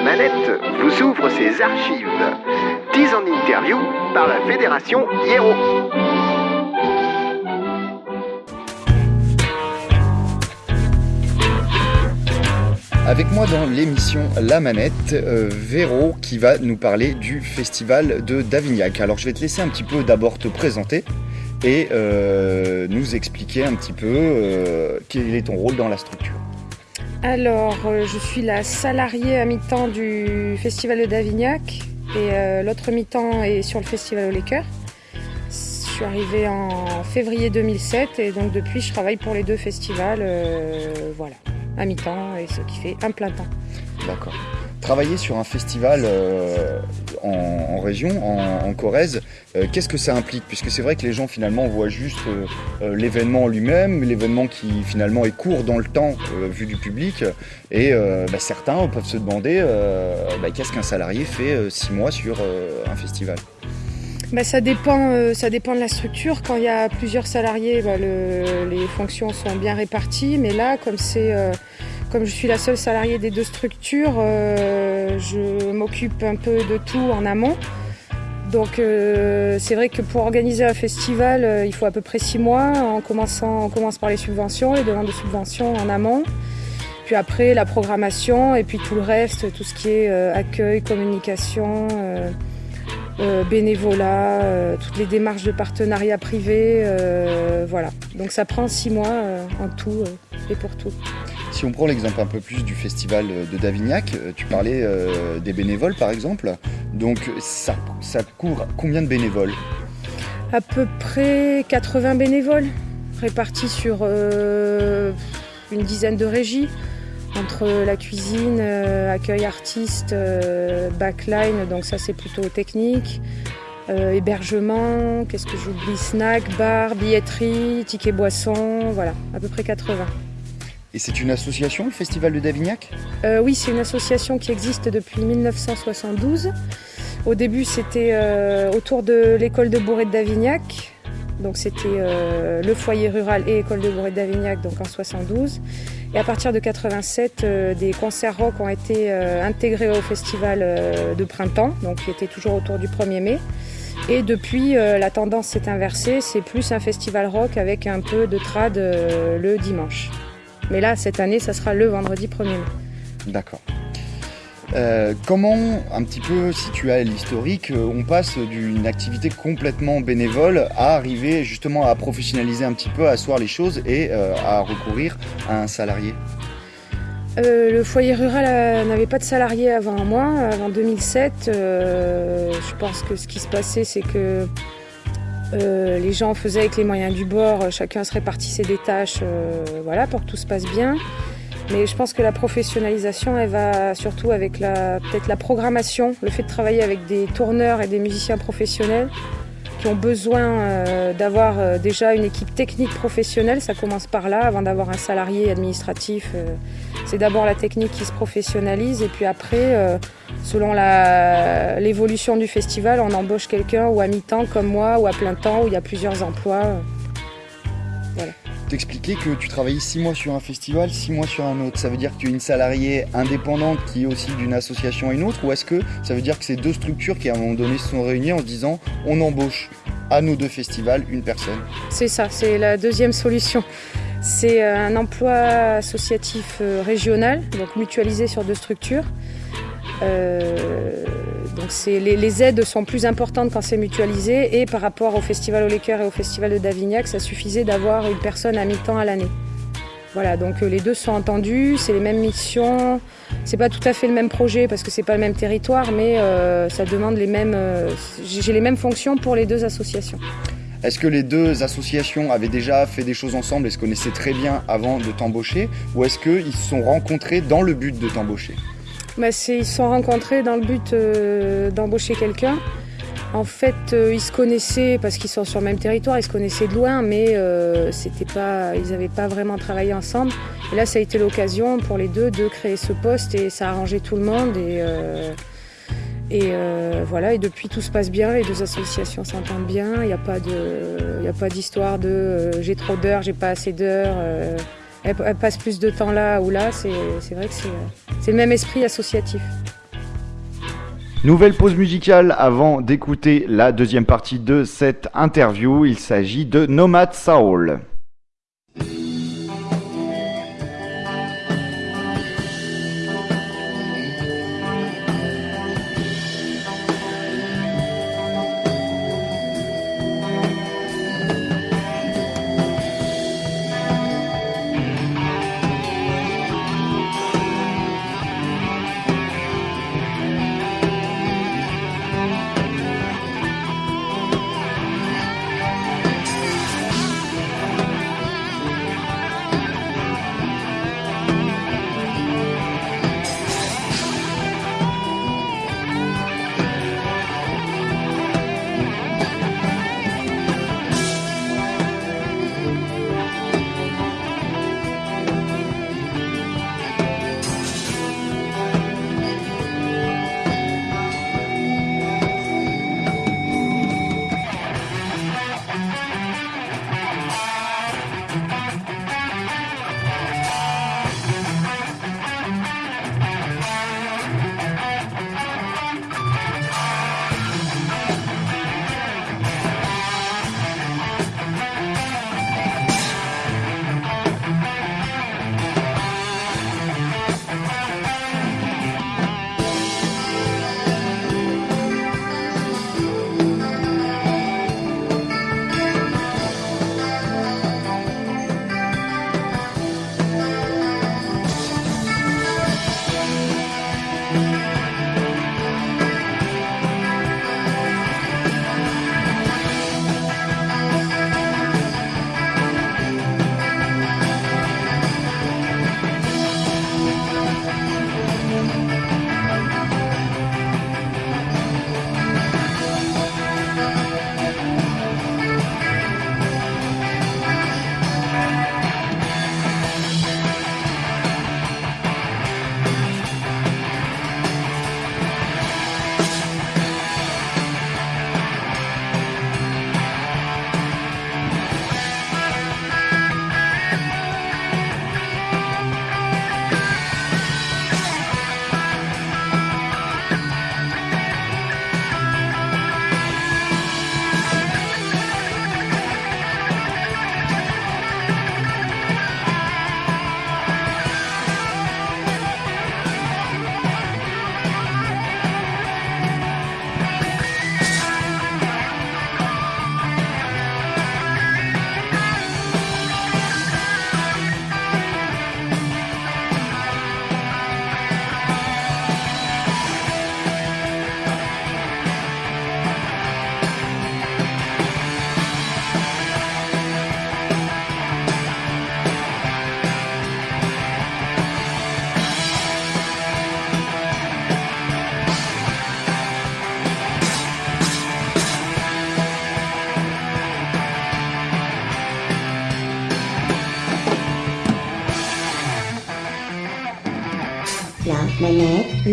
La Manette vous ouvre ses archives. 10 en interview par la Fédération Hiero. Avec moi dans l'émission La Manette, euh, Véro qui va nous parler du festival de Davignac. Alors je vais te laisser un petit peu d'abord te présenter et euh, nous expliquer un petit peu euh, quel est ton rôle dans la structure. Alors, euh, je suis la salariée à mi-temps du Festival de Davignac et euh, l'autre mi-temps est sur le Festival au Liqueur. Je suis arrivée en février 2007 et donc depuis je travaille pour les deux festivals, euh, voilà, à mi-temps et ce qui fait un plein temps. D'accord. Travailler sur un festival euh, en, région, en, Corrèze, euh, qu'est-ce que ça implique? Puisque c'est vrai que les gens finalement voient juste euh, l'événement en lui-même, l'événement qui finalement est court dans le temps vu du public, et bah, certains peuvent se demander bah, qu'est-ce qu'un salarié fait six mois sur un festival? Bah, ça, dépend, ça dépend de la structure. Quand il y a plusieurs salariés, le- les fonctions sont bien réparties. Mais là, comme, c'est, comme je suis la seule salariée des deux structures, euh, je m'occupe un peu de tout en amont. Donc euh, c'est vrai que pour organiser un festival, euh, il faut à peu près six mois. En commençant, on commence par les subventions, les demandes de subventions en amont. Puis après la programmation et puis tout le reste, tout ce qui est accueil, communication. bénévolat, toutes les démarches de partenariat privé, voilà. Donc ça prend six mois en tout et pour tout. Si on prend l'exemple un peu plus du festival de Davignac, euh, tu parlais euh, des bénévoles par exemple, donc ça, ça couvre combien de bénévoles? À peu près 80 bénévoles répartis sur euh, une dizaine de régies, entre la cuisine, euh, accueil artiste, euh, backline, donc ça c'est plutôt technique, euh, hébergement, qu'est-ce que j'oublie, snack, bar, billetterie, ticket boisson, voilà, à peu près 80. Et c'est une association, le festival de Davignac? Euh, oui, c'est une association qui existe depuis 1972. Au début, c'était euh, autour de l'école de Bourret de Davignac. Donc, c'était euh, le foyer rural et école de Bourret de Davignac, donc en 72. Et à partir de 87, euh, des concerts rock ont été intégrés au festival de printemps, donc qui était toujours autour du 1er mai. Et depuis, la tendance s'est inversée. C'est plus un festival rock avec un peu de trad le dimanche. Mais là, cette année, ça sera le vendredi 1er mai. D'accord. Euh, comment, un petit peu, si tu as l'historique, euh, on passe d'une activité complètement bénévole à arriver justement à professionnaliser un petit peu, à asseoir les choses et euh, à recourir à un salarié? Euh, le foyer rural euh, n'avait pas de salariés avant moi, avant 2007. Euh, je pense que ce qui se passait, c'est que euh, les gens faisaient avec les moyens du bord, euh, chacun se répartissait des tâches, euh, voilà, pour que tout se passe bien. Mais je pense que la professionnalisation, elle va surtout avec peut-être la programmation, le fait de travailler avec des tourneurs et des musiciens professionnels qui ont besoin euh, d'avoir euh, déjà une équipe technique professionnelle. Ça commence par là, avant d'avoir un salarié administratif. euh, c'est d'abord la technique qui se professionnalise et puis après, selon l'évolution du festival, on embauche quelqu'un ou à mi-temps comme moi ou à plein temps où il y a plusieurs emplois. T'expliquais que tu travaillais six mois sur un festival, six mois sur un autre. Ça veut dire que tu es une salariée indépendante qui est aussi d'une association à une autre Ou est-ce que ça veut dire que c'est deux structures qui à un moment donné se sont réunies en se disant on embauche à nos deux festivals une personne? C'est ça, c'est la deuxième solution. C'est euh, un emploi associatif euh, régional, donc mutualisé sur deux structures. Euh, les, aides sont plus importantes quand c'est mutualisé et par rapport au Festival au et au Festival de Davignac, ça suffisait d'avoir une personne à mi-temps à l'année. Voilà, donc euh, les deux sont entendus, c'est les mêmes missions, c'est pas tout à fait le même projet parce que c'est pas le même territoire, mais euh, ça demande les mêmes. euh, j'ai les mêmes fonctions pour les deux associations. Est-ce que les deux associations avaient déjà fait des choses ensemble et se connaissaient très bien avant de t'embaucher? Ou est-ce qu'ils se sont rencontrés dans le but de t'embaucher? Bah, ils se sont rencontrés dans le but euh, d'embaucher quelqu'un. En fait, euh, ils se connaissaient parce qu'ils sont sur le même territoire, ils se connaissaient de loin, mais euh, pas, ils n'avaient pas vraiment travaillé ensemble. Et là, ça a été l'occasion pour les deux de créer ce poste et ça a arrangé tout le monde. Et, voilà, et depuis tout se passe bien, les deux associations s'entendent bien. Il n'y a pas d'histoire de j'ai trop d'heures, j'ai pas assez d'heures. Elle, passe plus de temps là ou là. C'est vrai que c'est euh, c'est le même esprit associatif. Nouvelle pause musicale avant d'écouter la deuxième partie de cette interview. Il s'agit de Nomad Soul.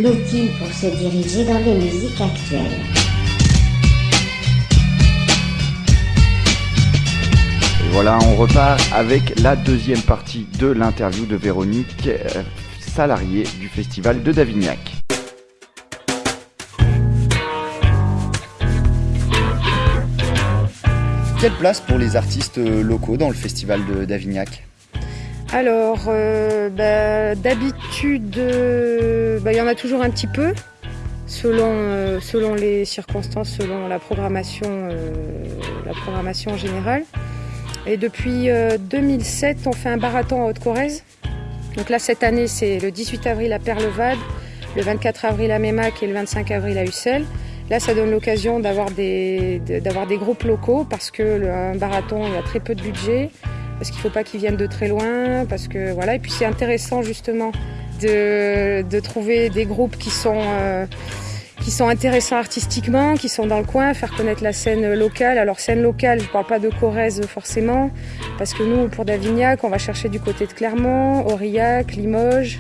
L'outil pour se diriger dans les musiques actuelles. Et voilà, on repart avec la deuxième partie de l'interview de Véronique, euh, salariée du festival de Davignac. Quelle place pour les artistes locaux dans le festival de Davignac? Alors, euh, bah, euh, bah, il y en a toujours un petit peu, selon, euh, selon les circonstances, selon la programmation, la programmation générale. Et depuis 2007, on fait un barathon à Haute-Corrèze. Donc là, cette année, c'est le 18 avril à Perlevade, le 24 avril à Mémac et le 25 avril à Ussel. Là, ça donne l'occasion d'avoir des, d'avoir des groupes locaux parce que un barathon, il y a très peu de budget parce qu'il ne faut pas qu'ils viennent de très loin, parce que voilà. Et puis c'est intéressant justement de, trouver des groupes qui sont euh, qui sont intéressants artistiquement, qui sont dans le coin, faire connaître la scène locale. Alors scène locale, je ne parle pas de Corrèze forcément, parce que nous, pour Davignac, on va chercher du côté de Clermont, Aurillac, Limoges,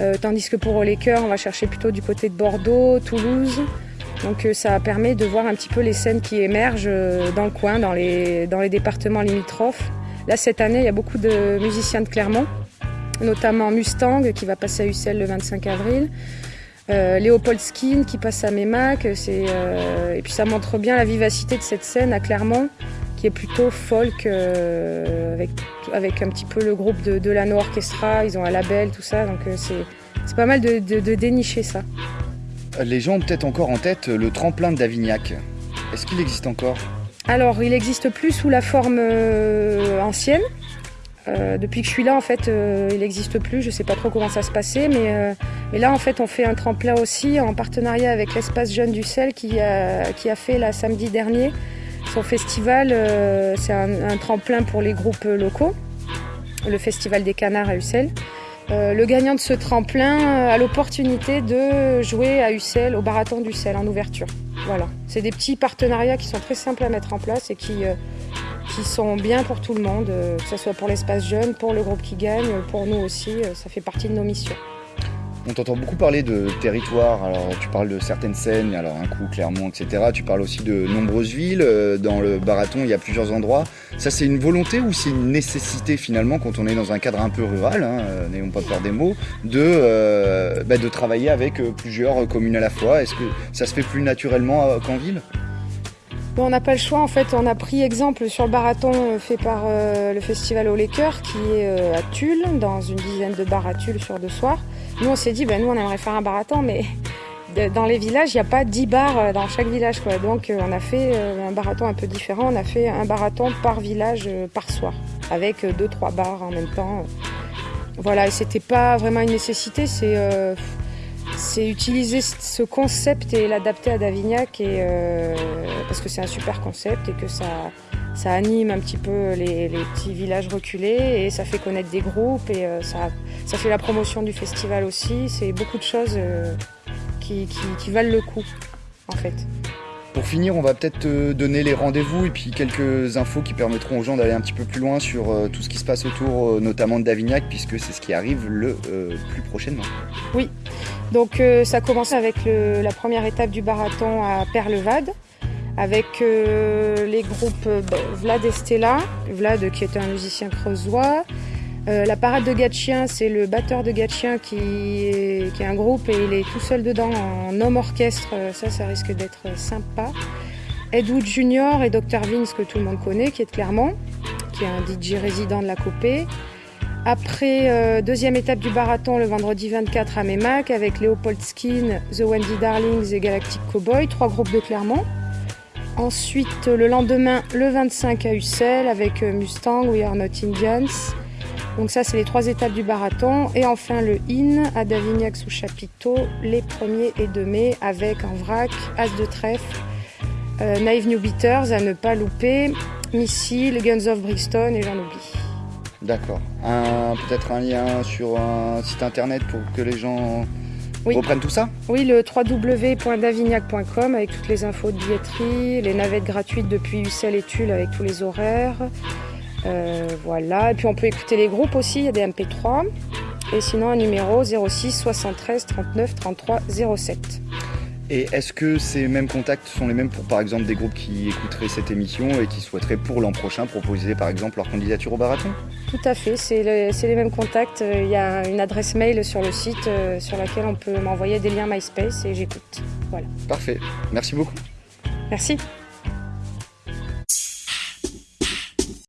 euh, tandis que pour les on va chercher plutôt du côté de Bordeaux, Toulouse. Donc euh, ça permet de voir un petit peu les scènes qui émergent dans le coin, dans les départements limitrophes. Là, cette année, il y a beaucoup de musiciens de Clermont, notamment Mustang qui va passer à Ussel le 25 avril. Euh, Léopold Skin qui passe à Mémac, euh, et puis ça montre bien la vivacité de cette scène à Clermont, qui est plutôt folk, euh, avec, avec un petit peu le groupe de Delano Orchestra, ils ont un label, tout ça, donc euh, c'est, pas mal de, de- de dénicher ça. Les gens ont peut-être encore en tête le tremplin de Davignac. Est-ce qu'il existe encore? Alors, il n'existe plus sous la forme ancienne. Euh, depuis que je suis là, en fait, euh, il n'existe plus. Je ne sais pas trop comment ça se passait, mais, euh, mais là, en fait, on fait un tremplin aussi en partenariat avec l'espace Jeune du Sel qui a, fait là samedi dernier son festival. C'est un, un tremplin pour les groupes locaux, le festival des canards à Ussel. Le gagnant de ce tremplin a l'opportunité de jouer à Ussel, au barathon d'Ussel en ouverture. Voilà, c'est des petits partenariats qui sont très simples à mettre en place et qui, qui sont bien pour tout le monde, euh, que ce soit pour l'espace jeune, pour le groupe qui gagne, pour nous aussi, euh, ça fait partie de nos missions. On t'entend beaucoup parler de territoire, alors tu parles de certaines scènes, alors un coup Clermont, etc. Tu parles aussi de nombreuses villes, euh, dans le Barathon il y a plusieurs endroits. Ça c'est une volonté ou c'est une nécessité finalement quand on est dans un cadre un peu rural, hein, euh, n'ayons pas peur des mots, de, euh, bah, de travailler avec euh, plusieurs communes à la fois? Est-ce que ça se fait plus naturellement euh, qu'en ville? On n'a pas le choix, en fait, on a pris exemple sur le barathon euh, fait par euh, le festival au Cœurs qui est euh, à Tulle, dans une dizaine de bars à Tulle sur deux soirs. Nous, on s'est dit, ben, nous, on aimerait faire un barathon, mais dans les villages, il n'y a pas 10 bars dans chaque village. Quoi. Donc, on a fait un barathon un peu différent. On a fait un barathon par village, par soir, avec euh, deux, trois bars en même temps. Voilà, et c'était pas vraiment une nécessité, c'est c'est utiliser ce concept et l'adapter à Davignac et, euh, parce que c'est un super concept et que ça, ça anime un petit peu les, les petits villages reculés et ça fait connaître des groupes et euh, ça, ça fait la promotion du festival aussi. C'est beaucoup de choses euh, qui, qui- qui valent le coup en fait. Pour finir, on va peut-être donner les rendez-vous et puis quelques infos qui permettront aux gens d'aller un petit peu plus loin sur euh, tout ce qui se passe autour, euh, notamment de Davignac, puisque c'est ce qui arrive le euh, plus prochainement. Donc euh, ça commence avec la première étape du marathon à Perlevade, avec les groupes Vlad et Stella, Vlad qui est un musicien creusois. Euh, la parade de Gatchien, c'est le batteur de Gatchien qui est, un groupe et il est tout seul dedans en homme orchestre, Euh, ça ça risque d'être sympa. Ed Wood Junior et Dr Vince que tout le monde connaît, qui est de Clermont, qui est un DJ résident de la Copée. Après, euh, deuxième étape du marathon le vendredi 24 à Mémac avec Léopold Skin, The Wendy Darlings et Galactic Cowboy, trois groupes de Clermont. Ensuite, le lendemain, le 25 à Ussel avec Mustang, We Are Not Indians. Donc ça, c'est les trois étapes du marathon. Et enfin, le IN à Davignac sous chapiteau les 1er et 2 mai avec en vrac As de trèfle, euh, Naive New Beaters à ne pas louper, Missile, Guns of Brixton et j'en oublie. D'accord. Peut-être un lien sur un site internet pour que les gens Oui. reprennent tout ça Oui, le www.davignac.com avec toutes les infos de billetterie, les navettes gratuites depuis Ussel et Tulle avec tous les horaires. Euh, voilà, et puis on peut écouter les groupes aussi, il y a des MP3. Et sinon un numéro 06 73 39 33 07. Et est-ce que ces mêmes contacts sont les mêmes pour par exemple des groupes qui écouteraient cette émission et qui souhaiteraient pour l'an prochain proposer par exemple leur candidature au Barathon Tout à fait, c'est le- c'est les mêmes contacts. Euh, Il y a une adresse mail sur le site euh, sur laquelle on peut m'envoyer des liens MySpace et j'écoute. Voilà. Parfait. Merci beaucoup. Merci.